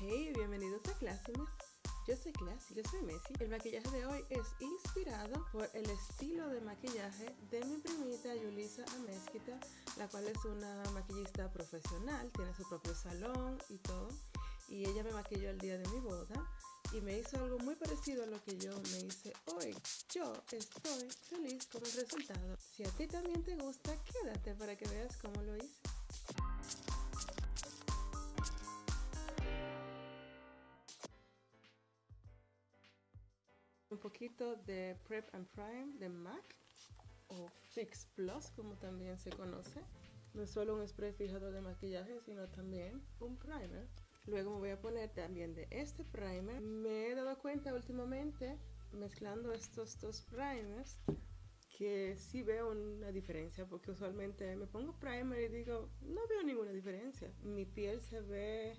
Hey, bienvenidos a Clásimas. Yo soy Classy, yo soy Messi. El maquillaje de hoy es inspirado por el estilo de maquillaje de mi primita Yulisa Amezquita, la cual es una maquillista profesional, tiene su propio salón y todo. Y ella me maquilló el día de mi boda y me hizo algo muy parecido a lo que yo me hice hoy. Yo estoy feliz con el resultado. Si a ti también te gusta, quédate para que veas cómo lo hice. Un poquito de Prep and Prime de MAC o Fix Plus como también se conoce. No es solo un spray fijador de maquillaje, sino también un primer. Luego me voy a poner también de este primer. Me he dado cuenta últimamente, mezclando estos dos primers, que sí veo una diferencia, porque usualmente me pongo primer y digo, no veo ninguna diferencia. Mi piel se ve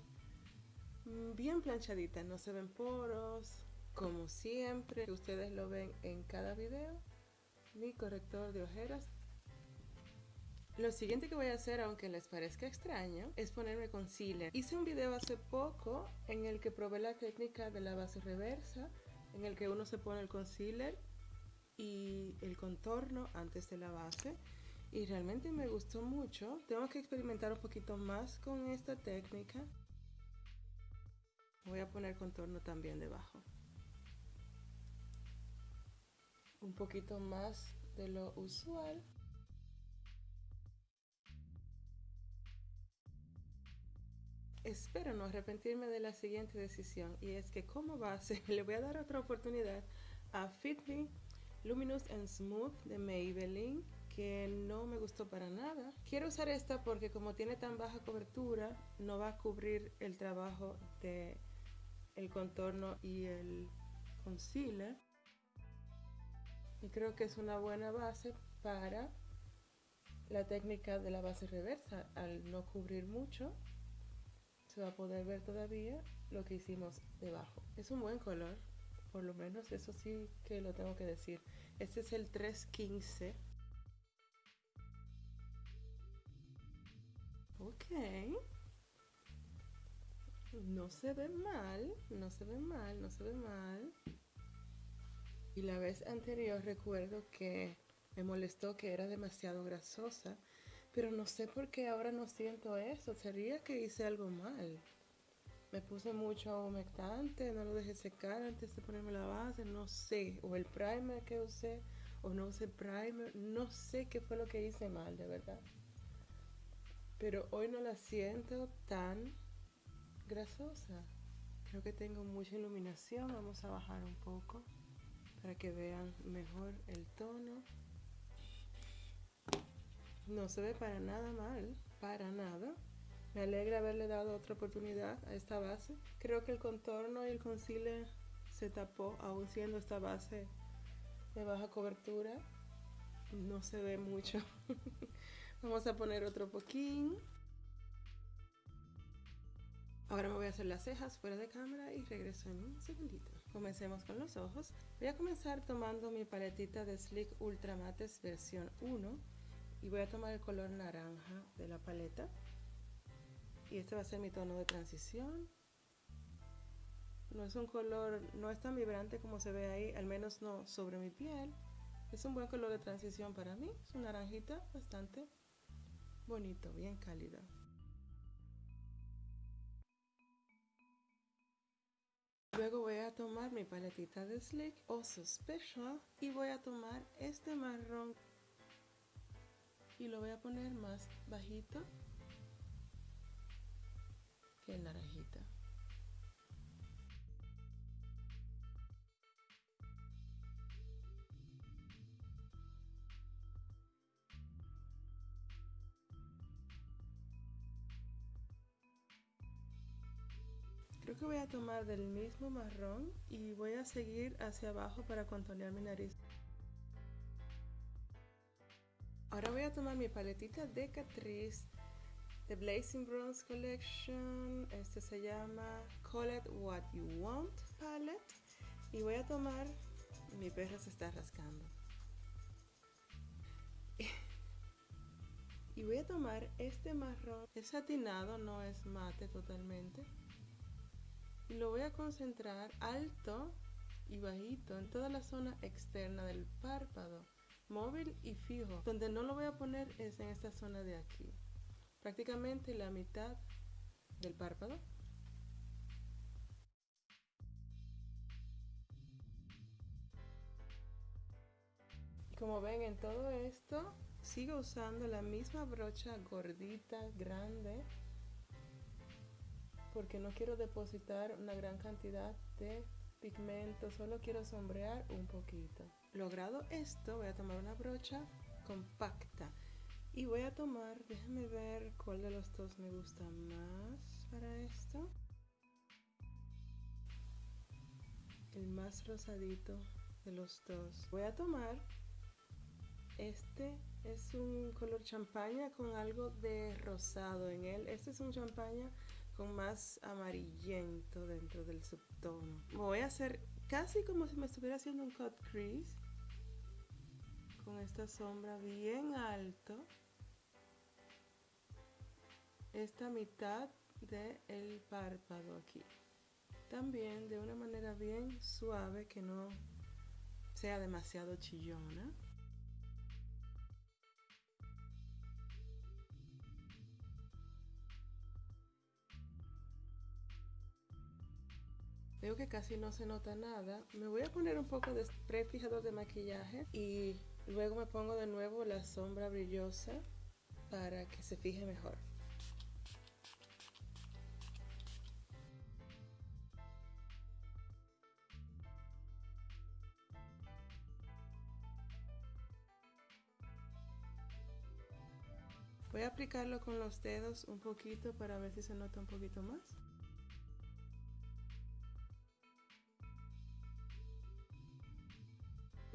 bien planchadita, no se ven poros, como siempre, ustedes lo ven en cada video, mi corrector de ojeras. Lo siguiente que voy a hacer, aunque les parezca extraño, es ponerme concealer. Hice un video hace poco en el que probé la técnica de la base reversa, en el que uno se pone el concealer y el contorno antes de la base. Y realmente me gustó mucho. Tengo que experimentar un poquito más con esta técnica. Voy a poner contorno también debajo. Un poquito más de lo usual. Espero no arrepentirme de la siguiente decisión y es que como base le voy a dar otra oportunidad a Fit Me Luminous and Smooth de Maybelline que no me gustó para nada. Quiero usar esta porque como tiene tan baja cobertura no va a cubrir el trabajo de el contorno y el concealer y creo que es una buena base para la técnica de la base reversa. Al no cubrir mucho se va a poder ver todavía lo que hicimos debajo. Es un buen color por lo menos eso sí que lo tengo que decir. Este es el 315 ok. No se ve mal no se ve mal no se ve mal y la vez anterior recuerdo que me molestó que era demasiado grasosa, pero no sé por qué ahora no siento eso. Sería que hice algo mal. Me puse mucho humectante, no lo dejé secar antes de ponerme la base, no sé. O el primer que usé, o no usé primer, no sé qué fue lo que hice mal, de verdad. Pero hoy no la siento tan grasosa. Creo que tengo mucha iluminación, vamos a bajar un poco para que vean mejor el tono. No se ve para nada mal para nada. Me alegra haberle dado otra oportunidad a esta base. Creo que el contorno y el concealer se tapó aún siendo esta base de baja cobertura. No se ve mucho. Vamos a poner otro poquín. Ahora me voy a hacer las cejas fuera de cámara y regreso en un segundito. Comencemos con los ojos. Voy a comenzar tomando mi paletita de Sleek Ultra Mattes versión 1 y voy a tomar el color naranja de la paleta. Y este va a ser mi tono de transición. No es un color, no es tan vibrante como se ve ahí, al menos no sobre mi piel. Es un buen color de transición para mí, es un naranjita bastante bonito, bien cálido. Luego voy a tomar mi paletita de Sleek Oso Special y voy a tomar este marrón y lo voy a poner más bajito que el naranjita. Creo que voy a tomar del mismo marrón y voy a seguir hacia abajo para contornear mi nariz. Ahora voy a tomar mi paletita de Catrice de Blazing Bronze Collection. Este se llama Call It What You Want Palette. Y voy a tomar... Mi perro se está rascando. y voy a tomar este marrón. Es satinado, no es mate totalmente y lo voy a concentrar alto y bajito en toda la zona externa del párpado, móvil y fijo. Donde no lo voy a poner es en esta zona de aquí, prácticamente la mitad del párpado. Como ven en todo esto, sigo usando la misma brocha gordita, grande, porque no quiero depositar una gran cantidad de pigmento, solo quiero sombrear un poquito. Logrado esto, voy a tomar una brocha compacta y voy a tomar, déjenme ver cuál de los dos me gusta más para esto. El más rosadito de los dos. Voy a tomar este es un color champaña con algo de rosado en él. Este es un champaña con más amarillento dentro del subtono. Voy a hacer casi como si me estuviera haciendo un cut crease. Con esta sombra bien alto. Esta mitad del párpado aquí. También de una manera bien suave que no sea demasiado chillona. Veo que casi no se nota nada. Me voy a poner un poco de spray fijador de maquillaje y luego me pongo de nuevo la sombra brillosa para que se fije mejor. Voy a aplicarlo con los dedos un poquito para ver si se nota un poquito más.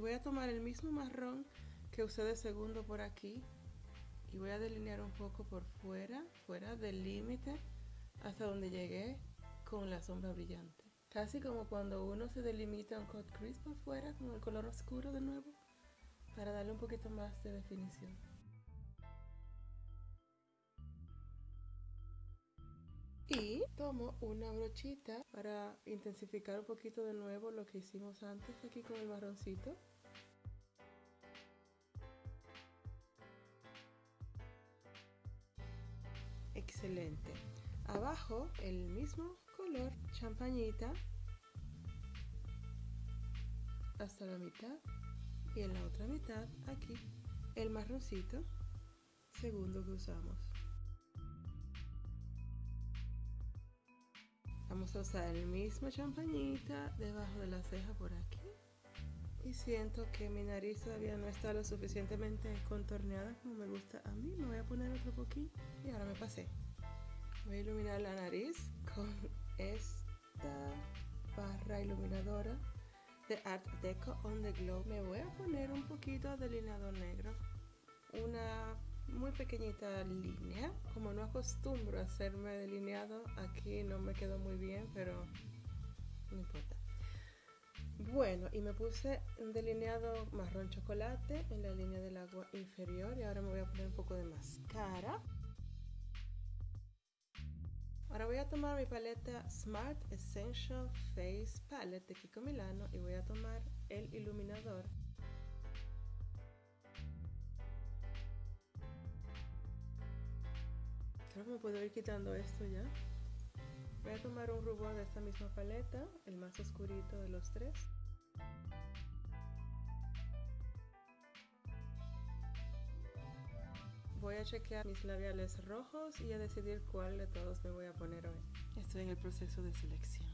Voy a tomar el mismo marrón que usé de segundo por aquí y voy a delinear un poco por fuera, fuera del límite hasta donde llegué con la sombra brillante. Casi como cuando uno se delimita un cut crease por fuera con el color oscuro de nuevo para darle un poquito más de definición. Y tomo una brochita para intensificar un poquito de nuevo lo que hicimos antes aquí con el marroncito. Excelente. Abajo el mismo color champañita hasta la mitad y en la otra mitad aquí el marroncito segundo que usamos. Vamos a usar el mismo champañita debajo de la ceja por aquí. Y siento que mi nariz todavía no está lo suficientemente contorneada como me gusta a mí. Me voy a poner otro poquito. Y ahora me pasé. Voy a iluminar la nariz con esta barra iluminadora de Art Deco On The Glow. Me voy a poner un poquito de delineador negro. Una muy pequeñita línea. Como no acostumbro a hacerme delineado, aquí no me quedó muy bien, pero no importa. Bueno, y me puse un delineado marrón chocolate en la línea del agua inferior y ahora me voy a poner un poco de máscara. Ahora voy a tomar mi paleta Smart Essential Face Palette de Kiko Milano y voy a tomar el iluminador Creo que me puedo ir quitando esto ya. Voy a tomar un rubor de esta misma paleta, el más oscurito de los tres. Voy a chequear mis labiales rojos y a decidir cuál de todos me voy a poner hoy. Estoy en el proceso de selección.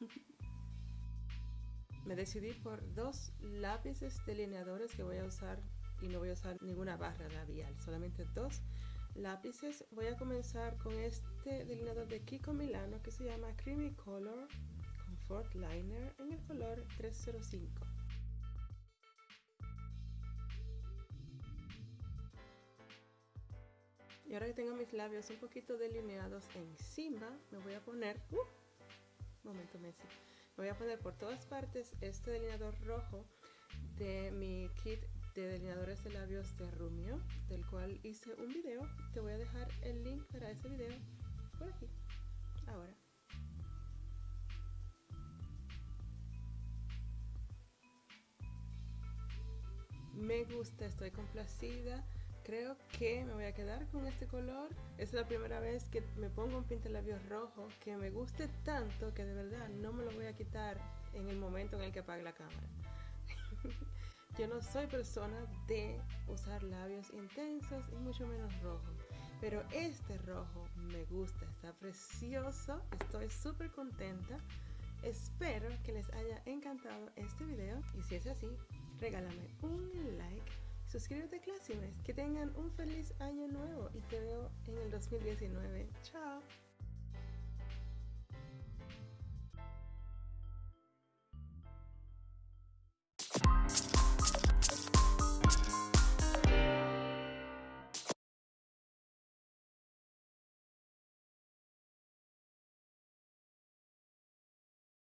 me decidí por dos lápices delineadores que voy a usar y no voy a usar ninguna barra labial, solamente dos lápices. Voy a comenzar con este delineador de Kiko Milano que se llama Creamy Color Comfort Liner en el color 305. Y ahora que tengo mis labios un poquito delineados encima, me voy a poner... Uh, momento, Messi. Me voy a poner por todas partes este delineador rojo de mi kit de delineadores de labios de Rumio, del cual hice un video. Te voy a dejar el link para ese video por aquí, ahora. Me gusta, estoy complacida Creo que me voy a quedar con este color. Es la primera vez que me pongo un pintalabios rojo que me guste tanto que de verdad no me lo voy a quitar en el momento en el que apague la cámara. Yo no soy persona de usar labios intensos y mucho menos rojo. Pero este rojo me gusta, está precioso, estoy súper contenta. Espero que les haya encantado este video y si es así, regálame un like, suscríbete a Classimes, que tengan un feliz año nuevo y te veo en el 2019. Chao.